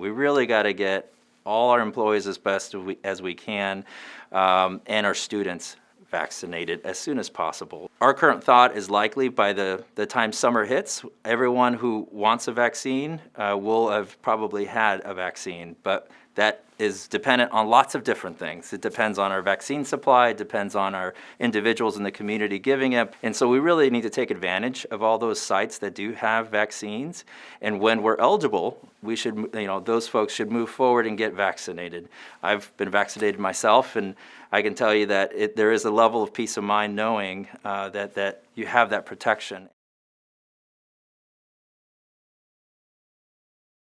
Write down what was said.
We really got to get all our employees as best as we, as we can um, and our students vaccinated as soon as possible. Our current thought is likely by the, the time summer hits, everyone who wants a vaccine uh, will have probably had a vaccine, but that is dependent on lots of different things. It depends on our vaccine supply, it depends on our individuals in the community giving it, and so we really need to take advantage of all those sites that do have vaccines, and when we're eligible, we should, you know, those folks should move forward and get vaccinated. I've been vaccinated myself, and I can tell you that it, there is a level of peace of mind knowing uh, that, that you have that protection.